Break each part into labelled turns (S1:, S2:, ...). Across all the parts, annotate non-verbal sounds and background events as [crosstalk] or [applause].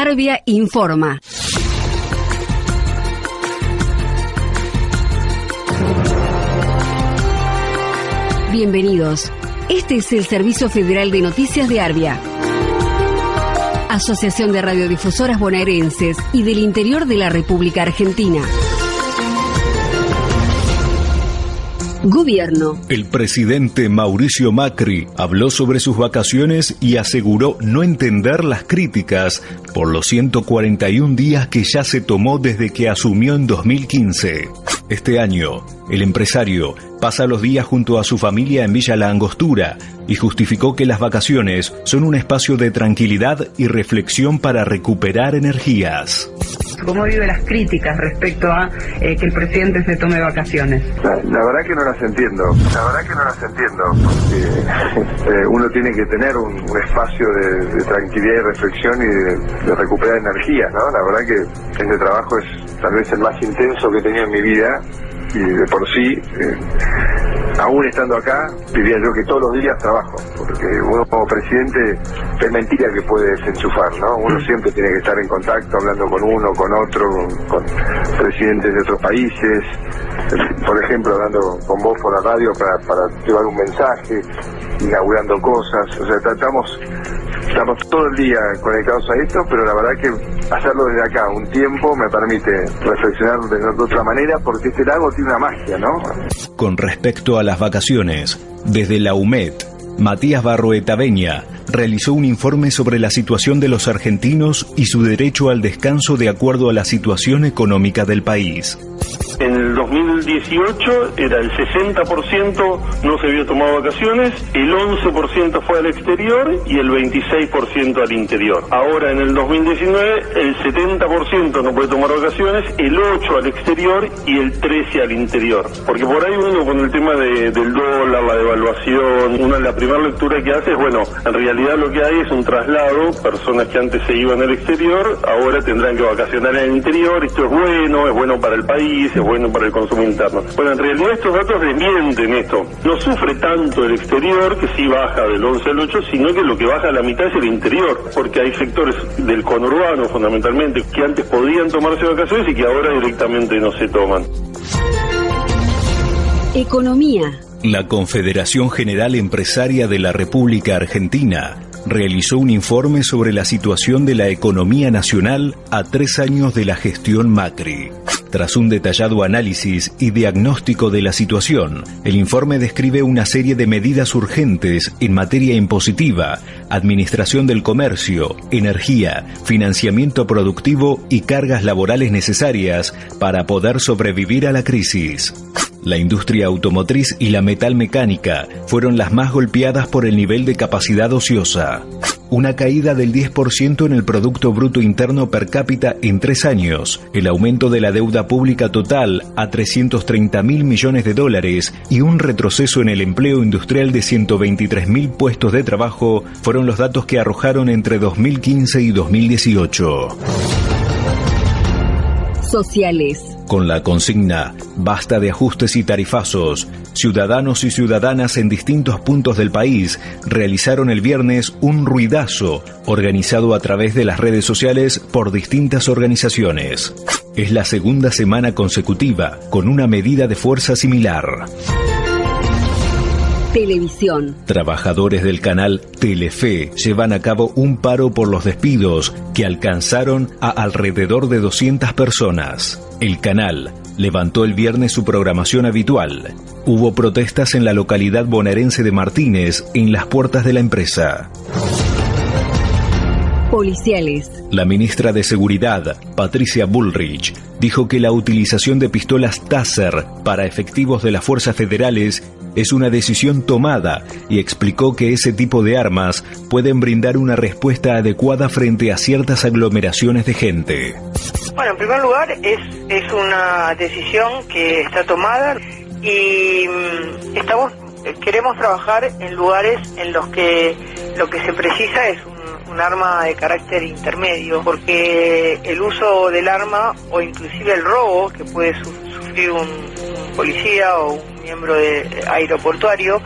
S1: Arbia informa. Bienvenidos. Este es el Servicio Federal de Noticias de Arbia. Asociación de Radiodifusoras Bonaerenses y del Interior de la República Argentina. Gobierno.
S2: El presidente Mauricio Macri habló sobre sus vacaciones y aseguró no entender las críticas por los 141 días que ya se tomó desde que asumió en 2015. Este año, el empresario pasa los días junto a su familia en Villa La Angostura y justificó que las vacaciones son un espacio de tranquilidad y reflexión para recuperar energías
S3: cómo vive las críticas respecto a eh, que el presidente se tome vacaciones.
S4: La, verdad que no las entiendo, la verdad que no las entiendo, [laughs] eh, uno tiene que tener un, espacio de, tranquilidad y reflexión y de, recuperar energía, ¿no? La verdad que este trabajo es tal vez el más intenso que he tenido en mi vida y de por sí, eh, aún estando acá, diría yo que todos los días trabajo, porque uno como presidente es mentira que puede desenchufar, ¿no? Uno siempre tiene que estar en contacto, hablando con uno, con otro, con, presidentes de otros países, por ejemplo, hablando con vos por la radio para, para llevar un mensaje, inaugurando cosas, o sea, tratamos estamos todo el día conectados a esto, pero la verdad que hacerlo desde acá un tiempo me permite reflexionar de otra manera porque este lago tiene una magia, ¿no?
S2: Con respecto a las vacaciones, desde la UMED, Matías Barroeta Beña realizó un informe sobre la situación de los argentinos y su derecho al descanso de acuerdo a la situación económica del país.
S5: En el 2018 era el 60% no se había tomado vacaciones, el 11% fue al exterior y el 26% al interior. Ahora en el 2019 el 70% no puede tomar vacaciones, el 8% al exterior y el 13% al interior. Porque por ahí uno con el tema del dólar, la devaluación, una la primera lectura que hace es, bueno, en realidad lo que hay es un traslado, personas que antes se iban al exterior, ahora tendrán que vacacionar en el interior, esto es bueno, es bueno para el país, es bueno para el consumo interno. Bueno, en realidad estos datos desmienten esto. No sufre tanto el exterior, que sí baja del 11 al 8, sino que lo que baja a la mitad es el interior, porque hay sectores del conurbano fundamentalmente que antes podían tomarse vacaciones y que ahora directamente no se toman.
S1: Economía.
S2: La Confederación General Empresaria de la República Argentina realizó un informe sobre la situación de la economía nacional a tres años de la gestión Macri. Tras un detallado análisis y diagnóstico de la situación, el informe describe una serie de medidas urgentes en materia impositiva, administración del comercio, energía, financiamiento productivo y cargas laborales necesarias para poder sobrevivir a la crisis. La industria automotriz y la metalmecánica fueron las más golpeadas por el nivel de capacidad ociosa una caída del 10% en el Producto Bruto Interno per cápita en tres años, el aumento de la deuda pública total a 330 mil millones de dólares y un retroceso en el empleo industrial de 123 mil puestos de trabajo fueron los datos que arrojaron entre 2015 y 2018.
S1: Sociales
S2: con la consigna Basta de ajustes y tarifazos, ciudadanos y ciudadanas en distintos puntos del país realizaron el viernes un ruidazo organizado a través de las redes sociales por distintas organizaciones. Es la segunda semana consecutiva con una medida de fuerza similar.
S1: Televisión.
S2: Trabajadores del canal Telefe llevan a cabo un paro por los despidos que alcanzaron a alrededor de 200 personas. El canal levantó el viernes su programación habitual. Hubo protestas en la localidad bonaerense de Martínez en las puertas de la empresa.
S1: Policiales.
S2: La ministra de Seguridad, Patricia Bullrich, dijo que la utilización de pistolas Taser para efectivos de las fuerzas federales es una decisión tomada y explicó que ese tipo de armas pueden brindar una respuesta adecuada frente a ciertas aglomeraciones de gente.
S6: Bueno, en primer lugar es, es una decisión que está tomada y mm, estamos queremos trabajar en lugares en los que lo que se precisa es un, arma de carácter intermedio, porque el uso del arma o inclusive el robo que puede sufrir un policía o un miembro de aeroportuario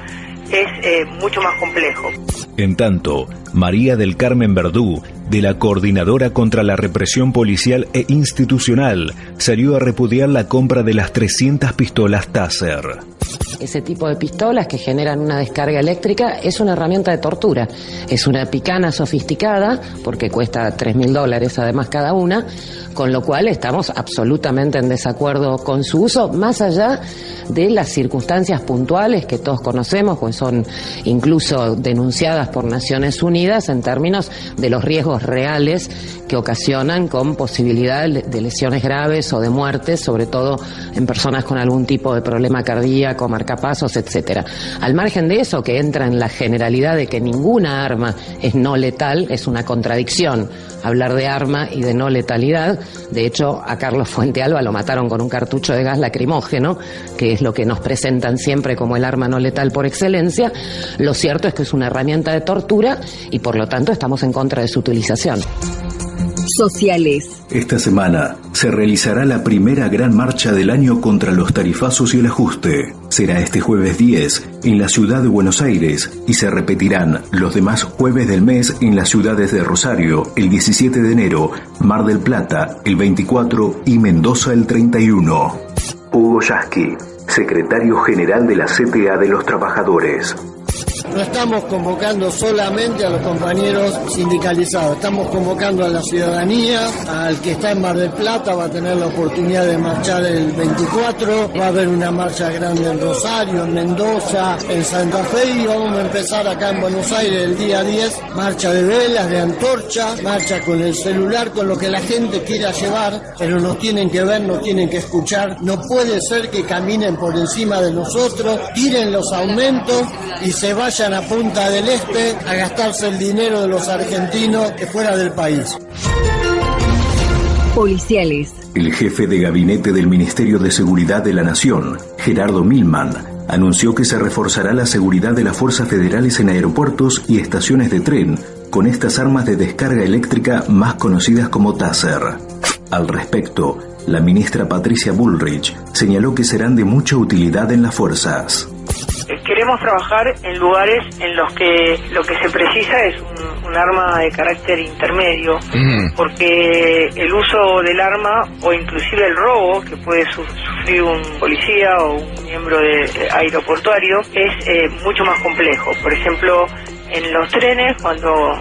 S6: es eh, mucho más complejo.
S2: En tanto, María del Carmen Verdú, de la Coordinadora contra la Represión Policial e Institucional, salió a repudiar la compra de las 300 pistolas Taser.
S7: Ese tipo de pistolas que generan una descarga eléctrica es una herramienta de tortura. Es una picana sofisticada, porque cuesta 3 mil dólares además cada una, con lo cual estamos absolutamente en desacuerdo con su uso, más allá de las circunstancias puntuales que todos conocemos, pues son incluso denunciadas por Naciones Unidas en términos de los riesgos reales que ocasionan con posibilidad de lesiones graves o de muertes, sobre todo en personas con algún tipo de problema cardíaco, marcapasos, etcétera. Al margen de eso, que entra en la generalidad de que ninguna arma es no letal, es una contradicción hablar de arma y de no letalidad. De hecho, a Carlos Fuentealba lo mataron con un cartucho de gas lacrimógeno, que es lo que nos presentan siempre como el arma no letal por excelencia. Lo cierto es que es una herramienta de tortura y por lo tanto estamos en contra de su utilización
S1: sociales.
S2: Esta semana se realizará la primera gran marcha del año contra los tarifazos y el ajuste. Será este jueves 10 en la ciudad de Buenos Aires y se repetirán los demás jueves del mes en las ciudades de Rosario el 17 de enero, Mar del Plata el 24 y Mendoza el 31. Hugo Yasky, secretario general de la CTA de los Trabajadores.
S8: No estamos convocando solamente a los compañeros sindicalizados, estamos convocando a la ciudadanía, al que está en Mar del Plata va a tener la oportunidad de marchar el 24, va a haber una marcha grande en Rosario, en Mendoza, en Santa Fe y vamos a empezar acá en Buenos Aires el día 10, marcha de velas, de antorcha, marcha con el celular, con lo que la gente quiera llevar, pero nos tienen que ver, nos tienen que escuchar, no puede ser que caminen por encima de nosotros, tiren los aumentos y se vayan a Punta del Este a gastarse el dinero de los argentinos que fuera del país.
S1: Policiales.
S2: El jefe de gabinete del Ministerio de Seguridad de la Nación, Gerardo Milman, anunció que se reforzará la seguridad de las fuerzas federales en aeropuertos y estaciones de tren con estas armas de descarga eléctrica más conocidas como Taser. Al respecto, la ministra Patricia Bullrich señaló que serán de mucha utilidad en las fuerzas
S6: queremos trabajar en lugares en los que lo que se precisa es un, arma de carácter intermedio, mm. porque el uso del arma o inclusive el robo que puede sufrir un policía o un miembro de, aeroportuario es eh, mucho más complejo. Por ejemplo, en los trenes, cuando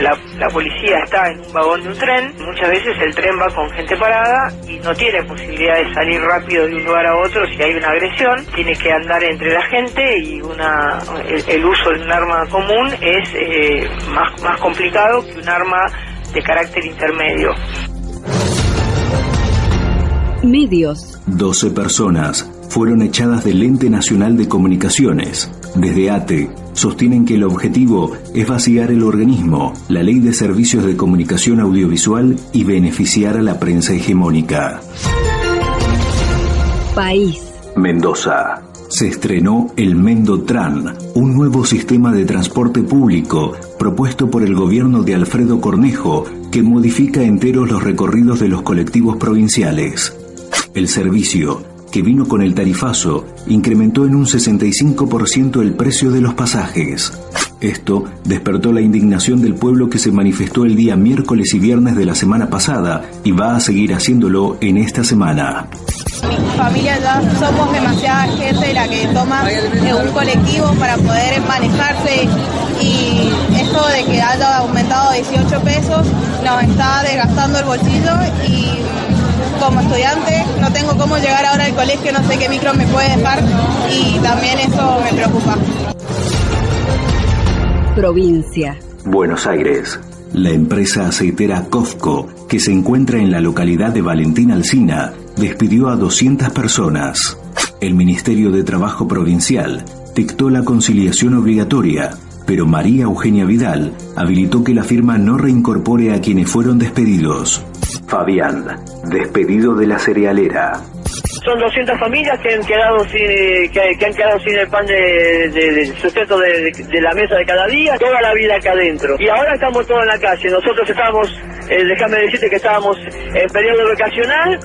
S6: la, policía está en un vagón de un tren, muchas veces el tren va con gente parada y no tiene posibilidad de salir rápido de un lugar a otro si hay una agresión, tiene que andar entre la gente y una el, uso de un arma común es eh, más, más complicado que un arma de carácter intermedio.
S1: Medios.
S2: 12 personas fueron echadas del Ente Nacional de Comunicaciones. Desde ATE sostienen que el objetivo es vaciar el organismo, la ley de servicios de comunicación audiovisual y beneficiar a la prensa hegemónica.
S1: País.
S2: Mendoza. Se estrenó el Mendotran, un nuevo sistema de transporte público propuesto por el gobierno de Alfredo Cornejo que modifica enteros los recorridos de los colectivos provinciales. El servicio que vino con el tarifazo, incrementó en un 65% el precio de los pasajes. Esto despertó la indignación del pueblo que se manifestó el día miércoles y viernes de la semana pasada y va a seguir haciéndolo en esta semana.
S9: Mi familia ya somos demasiada gente la que toma un colectivo para poder manejarse y esto de que haya aumentado 18 pesos nos está desgastando el bolsillo y como estudiante, no tengo cómo llegar ahora al colegio, no sé qué micro me puede dejar y también eso me preocupa.
S1: Provincia.
S2: Buenos Aires. La empresa aceitera COFCO, que se encuentra en la localidad de Valentín Alsina, despidió a 200 personas. El Ministerio de Trabajo Provincial dictó la conciliación obligatoria, pero María Eugenia Vidal habilitó que la firma no reincorpore a quienes fueron despedidos. Fabián, despedido de la cerealera.
S10: Son 200 familias que han quedado sin, que, han quedado sin el pan de, de, sustento de, la mesa de cada día, toda la vida acá adentro. Y ahora estamos todos en la calle. Nosotros estábamos, eh, déjame decirte que estábamos en periodo vacacional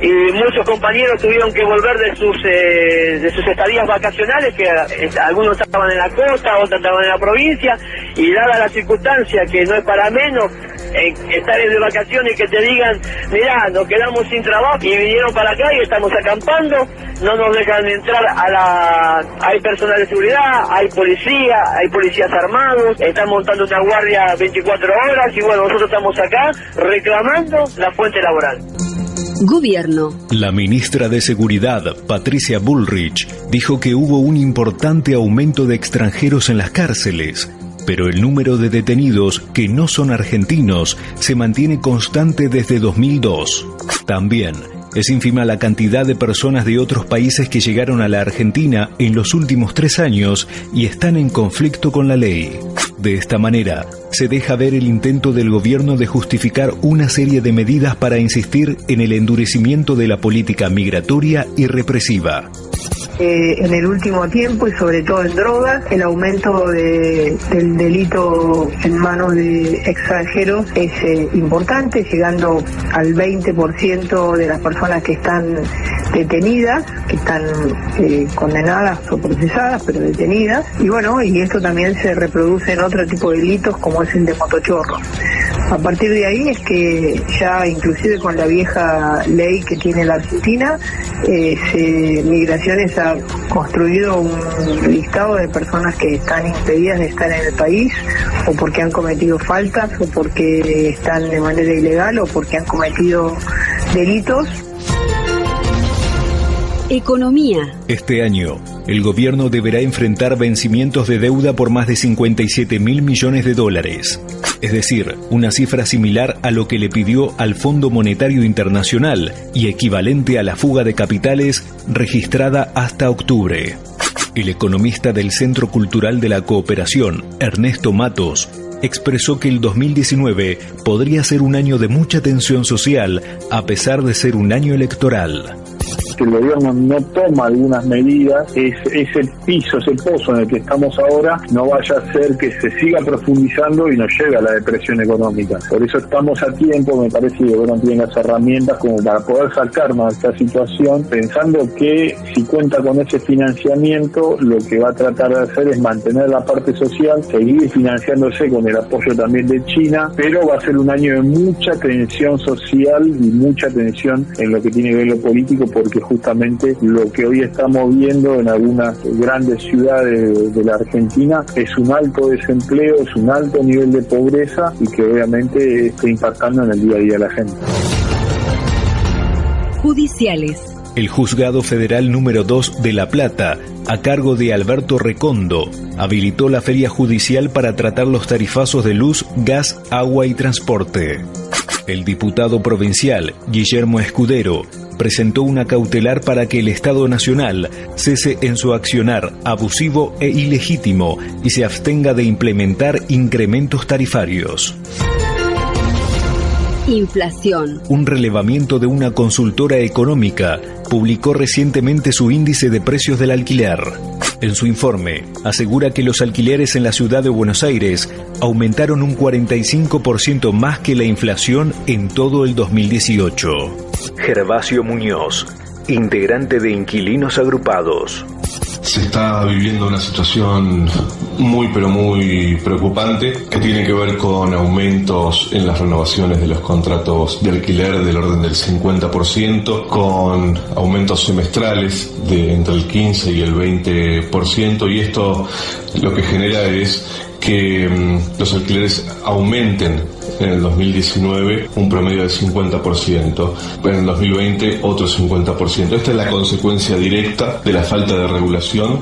S10: y muchos compañeros tuvieron que volver de sus eh, de sus estadías vacacionales, que eh, algunos estaban en la costa, otros estaban en la provincia, y dada la circunstancia que no es para menos, eh, estar de vacaciones y que te digan, mirá, nos quedamos sin trabajo y vinieron para acá y estamos acampando, no nos dejan entrar a la... Hay personal de seguridad, hay policía, hay policías armados, están montando una guardia 24 horas y bueno, nosotros estamos acá reclamando la fuente laboral.
S1: Gobierno.
S2: La ministra de Seguridad, Patricia Bullrich, dijo que hubo un importante aumento de extranjeros en las cárceles, pero el número de detenidos que no son argentinos se mantiene constante desde 2002. También es ínfima la cantidad de personas de otros países que llegaron a la Argentina en los últimos tres años y están en conflicto con la ley. De esta manera, se deja ver el intento del gobierno de justificar una serie de medidas para insistir en el endurecimiento de la política migratoria y represiva.
S3: Eh, en el último tiempo y sobre todo en drogas, el aumento de, del delito en manos de extranjeros es eh, importante, llegando al 20% de las personas que están detenidas, que están eh, condenadas o procesadas, pero detenidas. Y bueno, y esto también se reproduce en otro tipo de delitos como es el de motochorro. A partir de ahí es que ya inclusive con la vieja ley que tiene la Argentina, eh, Migraciones ha construido un listado de personas que están impedidas de estar en el país o porque han cometido faltas o porque están de manera ilegal o porque han cometido delitos
S1: Economía.
S2: Este año, el gobierno deberá enfrentar vencimientos de deuda por más de 57 mil millones de dólares. Es decir, una cifra similar a lo que le pidió al Fondo Monetario Internacional y equivalente a la fuga de capitales registrada hasta octubre. El economista del Centro Cultural de la Cooperación, Ernesto Matos, expresó que el 2019 podría ser un año de mucha tensión social a pesar de ser un año electoral
S11: que el gobierno no toma algunas medidas, es, ese piso, ese pozo en el que estamos ahora, no vaya a ser que se siga profundizando y nos llegue a la depresión económica. Por eso estamos a tiempo, me parece que el gobierno tiene las herramientas como para poder sacarnos de esta situación, pensando que si cuenta con ese financiamiento, lo que va a tratar de hacer es mantener la parte social, seguir financiándose con el apoyo también de China, pero va a ser un año de mucha tensión social y mucha tensión en lo que tiene que ver lo político, porque justamente lo que hoy estamos viendo en algunas grandes ciudades de, la Argentina es un alto desempleo, es un alto nivel de pobreza y que obviamente está impactando en el día a día de la gente.
S1: Judiciales.
S2: El Juzgado Federal número 2 de La Plata, a cargo de Alberto Recondo, habilitó la feria judicial para tratar los tarifazos de luz, gas, agua y transporte. El diputado provincial, Guillermo Escudero, presentó una cautelar para que el Estado Nacional cese en su accionar abusivo e ilegítimo y se abstenga de implementar incrementos tarifarios.
S1: Inflación.
S2: Un relevamiento de una consultora económica publicó recientemente su índice de precios del alquiler. En su informe, asegura que los alquileres en la ciudad de Buenos Aires aumentaron un 45% más que la inflación en todo el 2018. Gervasio Muñoz, integrante de Inquilinos Agrupados.
S12: Se está viviendo una situación muy pero muy preocupante que tiene que ver con aumentos en las renovaciones de los contratos de alquiler del orden del 50%, con aumentos semestrales de entre el 15 y el 20% y esto lo que genera es que mm, los alquileres aumenten en el 2019 un promedio del 50%, en el 2020 otro 50%. Esta es la consecuencia directa de la falta de regulación.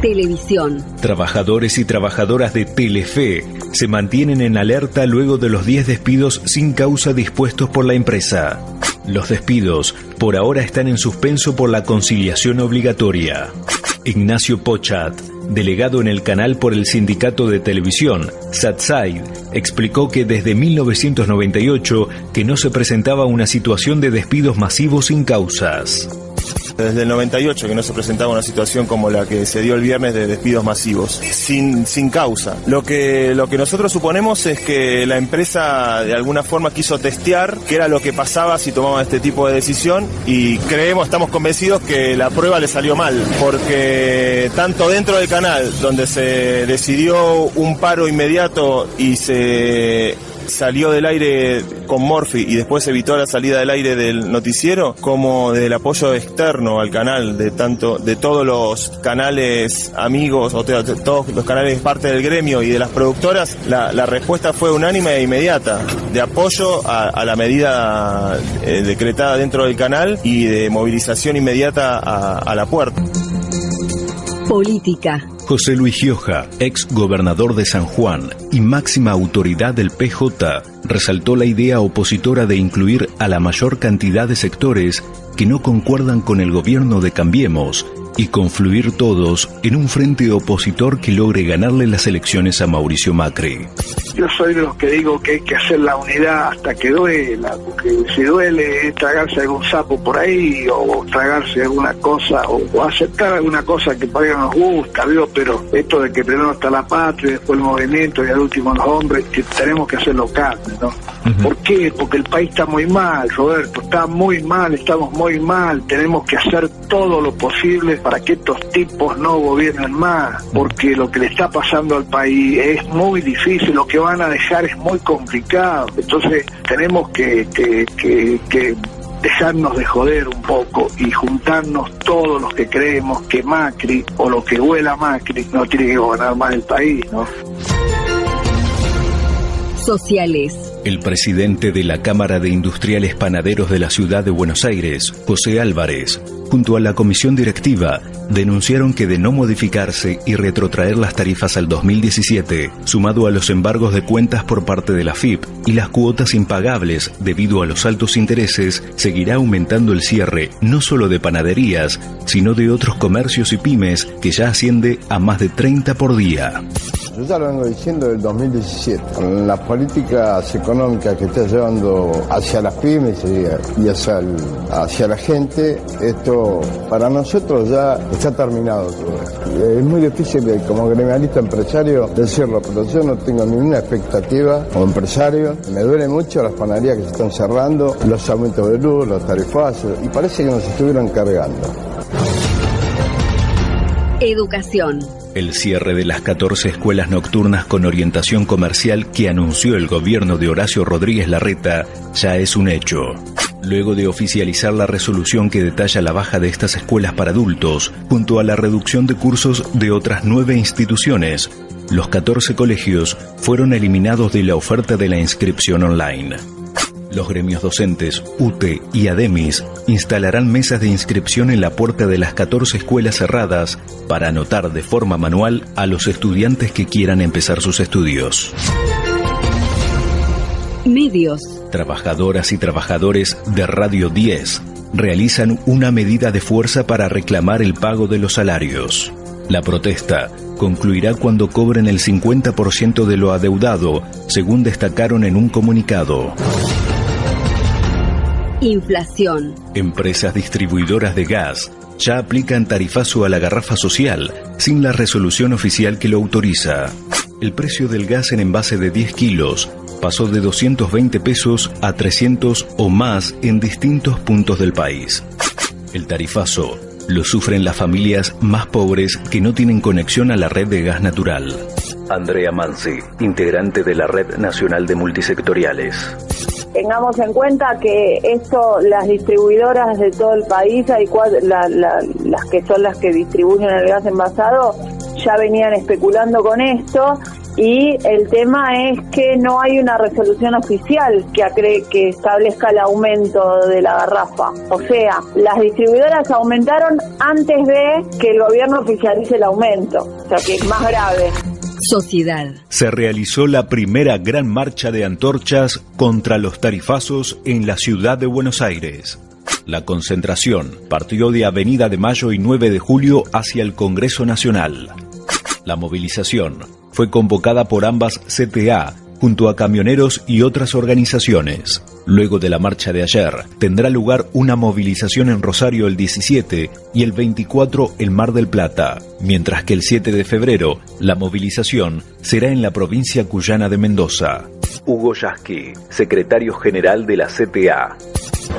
S1: Televisión.
S2: Trabajadores y trabajadoras de Telefe se mantienen en alerta luego de los 10 despidos sin causa dispuestos por la empresa. Los despidos por ahora están en suspenso por la conciliación obligatoria. Ignacio Pochat, delegado en el canal por el sindicato de televisión, SATSAID, explicó que desde 1998 que no se presentaba una situación de despidos masivos sin causas.
S13: Desde el 98 que no se presentaba una situación como la que se dio el viernes de despidos masivos, sin, sin causa. Lo que, lo que nosotros suponemos es que la empresa de alguna forma quiso testear qué era lo que pasaba si tomaba este tipo de decisión y creemos, estamos convencidos que la prueba le salió mal, porque tanto dentro del canal, donde se decidió un paro inmediato y se salió del aire con Morphy y después evitó la salida del aire del noticiero, como del apoyo externo al canal de tanto de todos los canales amigos o de, todos los canales parte del gremio y de las productoras, la, respuesta fue unánime e inmediata de apoyo a, la medida eh, decretada dentro del canal y de movilización inmediata a, a la puerta.
S1: Política.
S2: José Luis Gioja, ex gobernador de San Juan y máxima autoridad del PJ, resaltó la idea opositora de incluir a la mayor cantidad de sectores que no concuerdan con el gobierno de Cambiemos y confluir todos en un frente opositor que logre ganarle las elecciones a Mauricio Macri.
S14: Yo soy de los que digo que hay que hacer la unidad hasta que duela, porque si duele es tragarse algún sapo por ahí o tragarse alguna cosa o, aceptar alguna cosa que para nos gusta, ¿vio? pero esto de que primero está la patria, después el movimiento y al último los hombres, que tenemos que hacerlo carne, ¿no? ¿Por qué? Porque el país está muy mal, Roberto, está muy mal, estamos muy mal, tenemos que hacer todo lo posible para que estos tipos no gobiernen más, porque lo que le está pasando al país es muy difícil, lo que van a dejar es muy complicado. Entonces tenemos que, que, dejarnos de joder un poco y juntarnos todos los que creemos que Macri o lo que huela Macri no tiene que gobernar más el país, ¿no?
S1: Sociales.
S2: El presidente de la Cámara de Industriales Panaderos de la Ciudad de Buenos Aires, José Álvarez, junto a la comisión directiva, denunciaron que de no modificarse y retrotraer las tarifas al 2017, sumado a los embargos de cuentas por parte de la FIP y las cuotas impagables debido a los altos intereses, seguirá aumentando el cierre no solo de panaderías, sino de otros comercios y pymes que ya asciende a más de 30 por día.
S15: Yo ya lo vengo diciendo del 2017. Con las políticas económicas que está llevando hacia las pymes y hacia, hacia la gente, esto para nosotros ya está terminado todo. Es muy difícil como gremialista empresario decirlo, pero yo no tengo ninguna expectativa como empresario. Me duele mucho las panaderías que se están cerrando, los aumentos de luz, los tarifazos, y parece que nos estuvieron cargando.
S1: Educación.
S2: El cierre de las 14 escuelas nocturnas con orientación comercial que anunció el gobierno de Horacio Rodríguez Larreta ya es un hecho. Luego de oficializar la resolución que detalla la baja de estas escuelas para adultos, junto a la reducción de cursos de otras nueve instituciones, los 14 colegios fueron eliminados de la oferta de la inscripción online. Los gremios docentes, UTE y ADEMIS instalarán mesas de inscripción en la puerta de las 14 escuelas cerradas para anotar de forma manual a los estudiantes que quieran empezar sus estudios.
S1: Medios.
S2: Trabajadoras y trabajadores de Radio 10 realizan una medida de fuerza para reclamar el pago de los salarios. La protesta concluirá cuando cobren el 50% de lo adeudado, según destacaron en un comunicado.
S1: Inflación.
S2: Empresas distribuidoras de gas ya aplican tarifazo a la garrafa social sin la resolución oficial que lo autoriza. El precio del gas en envase de 10 kilos pasó de 220 pesos a 300 o más en distintos puntos del país. El tarifazo lo sufren las familias más pobres que no tienen conexión a la red de gas natural. Andrea Mansi, integrante de la Red Nacional de Multisectoriales
S16: tengamos en cuenta que esto, las distribuidoras de todo el país, hay las que son las que distribuyen el gas envasado, ya venían especulando con esto y el tema es que no hay una resolución oficial que establezca el aumento de la garrafa. O sea, las distribuidoras aumentaron antes de que el gobierno oficialice el aumento, o sea que es más grave.
S1: Sociedad.
S2: Se realizó la primera gran marcha de antorchas contra los tarifazos en la ciudad de Buenos Aires. La concentración partió de Avenida de Mayo y 9 de Julio hacia el Congreso Nacional. La movilización fue convocada por ambas CTA junto a camioneros y otras organizaciones. Luego de la marcha de ayer, tendrá lugar una movilización en Rosario el 17 y el 24 en Mar del Plata, mientras que el 7 de febrero la movilización será en la provincia cuyana de Mendoza. Hugo Yasky, secretario general de la CTA.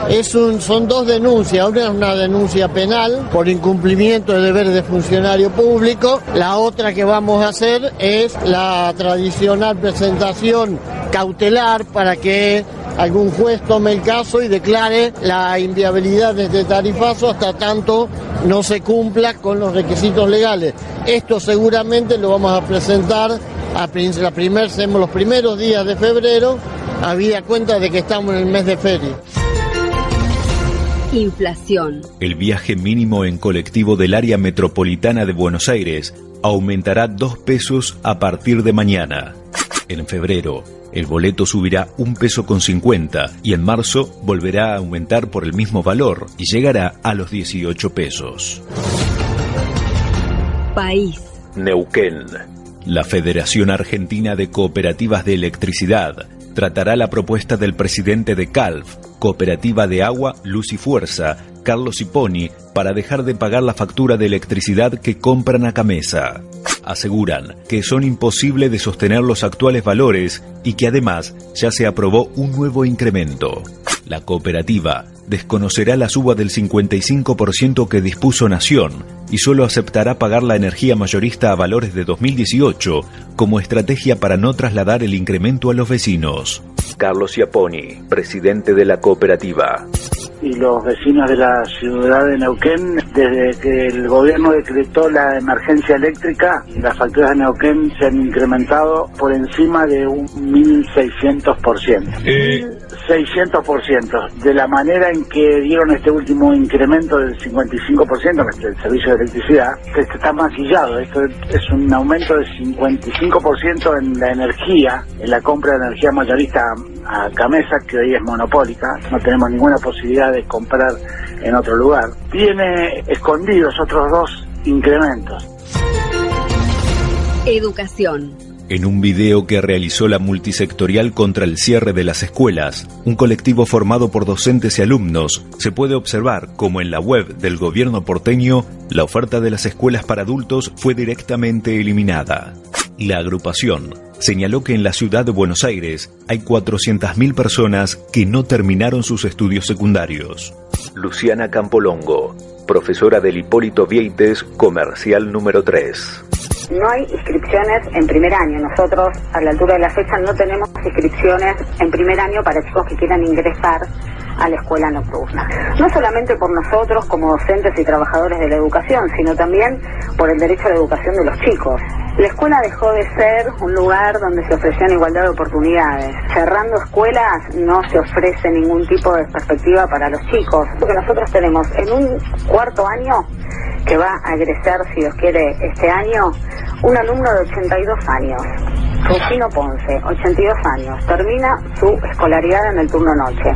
S8: Es un, son dos denuncias, una es una denuncia penal por incumplimiento de deberes de funcionario público, la otra que vamos a hacer es la tradicional presentación cautelar para que algún juez tome el caso y declare la inviabilidad de este tarifazo hasta tanto no se cumpla con los requisitos legales. Esto seguramente lo vamos a presentar a la primer, los primeros días de febrero, habida cuenta de que estamos en el mes de feria.
S1: Inflación.
S2: El viaje mínimo en colectivo del área metropolitana de Buenos Aires aumentará dos pesos a partir de mañana. En febrero, el boleto subirá un peso con 50 y en marzo volverá a aumentar por el mismo valor y llegará a los 18 pesos.
S1: País.
S2: Neuquén. La Federación Argentina de Cooperativas de Electricidad tratará la propuesta del presidente de CALF, Cooperativa de Agua, Luz y Fuerza, Carlos Iponi, para dejar de pagar la factura de electricidad que compran a Camesa aseguran que son imposibles de sostener los actuales valores y que además ya se aprobó un nuevo incremento. La cooperativa desconocerá la suba del 55% que dispuso Nación y solo aceptará pagar la energía mayorista a valores de 2018 como estrategia para no trasladar el incremento a los vecinos. Carlos Iaponi, presidente de la cooperativa
S14: y los vecinos de la ciudad de Neuquén, desde que el gobierno decretó la emergencia eléctrica, las facturas de Neuquén se han incrementado por encima de un 1.600%. Eh. 600%. De la manera en que dieron este último incremento del 55% el servicio de electricidad, este está maquillado. Esto es un aumento del 55% en la energía, en la compra de energía mayorista a Camesa, que hoy es monopólica, no tenemos ninguna posibilidad de comprar en otro lugar, tiene escondidos otros dos incrementos.
S1: Educación.
S2: En un video que realizó la multisectorial contra el cierre de las escuelas, un colectivo formado por docentes y alumnos, se puede observar como en la web del gobierno porteño, la oferta de las escuelas para adultos fue directamente eliminada. La agrupación señaló que en la ciudad de Buenos Aires hay 400.000 personas que no terminaron sus estudios secundarios. Luciana Campolongo, profesora del Hipólito Vieites, comercial número 3.
S17: No hay inscripciones en primer año. Nosotros, a la altura de la fecha, no tenemos inscripciones en primer año para chicos que quieran ingresar a la escuela nocturna. No solamente por nosotros como docentes y trabajadores de la educación, sino también por el derecho a la educación de los chicos. La escuela dejó de ser un lugar donde se ofrecían igualdad de oportunidades. Cerrando escuelas no se ofrece ningún tipo de perspectiva para los chicos. Porque nosotros tenemos en un cuarto año, que va a egresar, si Dios quiere, este año, un alumno de 82 años. Rufino Ponce, 82 años, termina su escolaridad en el turno noche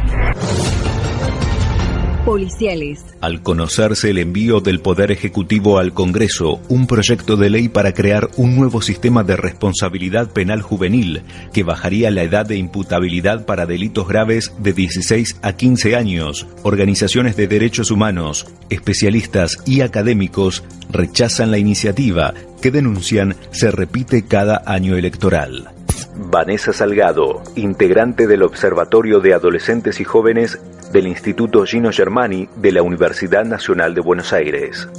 S1: policiales.
S2: Al conocerse el envío del Poder Ejecutivo al Congreso, un proyecto de ley para crear un nuevo sistema de responsabilidad penal juvenil que bajaría la edad de imputabilidad para delitos graves de 16 a 15 años, organizaciones de derechos humanos, especialistas y académicos rechazan la iniciativa que denuncian se repite cada año electoral. Vanessa Salgado, integrante del Observatorio de Adolescentes y Jóvenes del Instituto Gino Germani de la Universidad Nacional de Buenos Aires.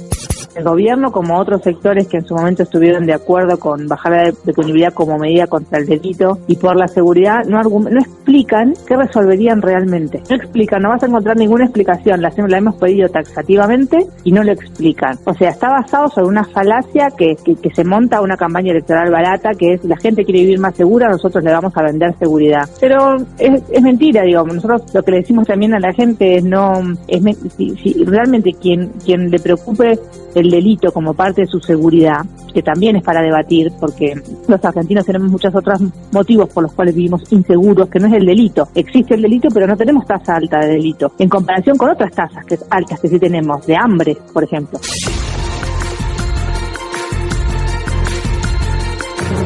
S18: El gobierno, como otros sectores que en su momento estuvieron de acuerdo con bajar la punibilidad como medida contra el delito y por la seguridad, no, no explican qué resolverían realmente. No explican, no vas a encontrar ninguna explicación. La, la hemos pedido taxativamente y no lo explican. O sea, está basado sobre una falacia que, que, se monta una campaña electoral barata, que es la gente quiere vivir más segura, nosotros le vamos a vender seguridad. Pero es, es mentira, digo, nosotros lo que le decimos también a la gente es no, es, si, realmente quien, quien le preocupe el delito como parte de su seguridad, que también es para debatir, porque los argentinos tenemos muchos otros motivos por los cuales vivimos inseguros, que no es el delito. Existe el delito, pero no tenemos tasa alta de delito, en comparación con otras tasas que altas que sí tenemos, de hambre, por ejemplo.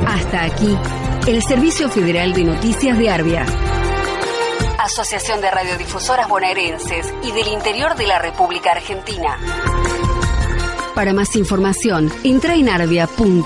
S1: Hasta aquí el Servicio Federal de Noticias de Arbia. Asociación de Radiodifusoras Bonaerenses y del Interior de la República Argentina. Para más información, entra en arbia.org.ar.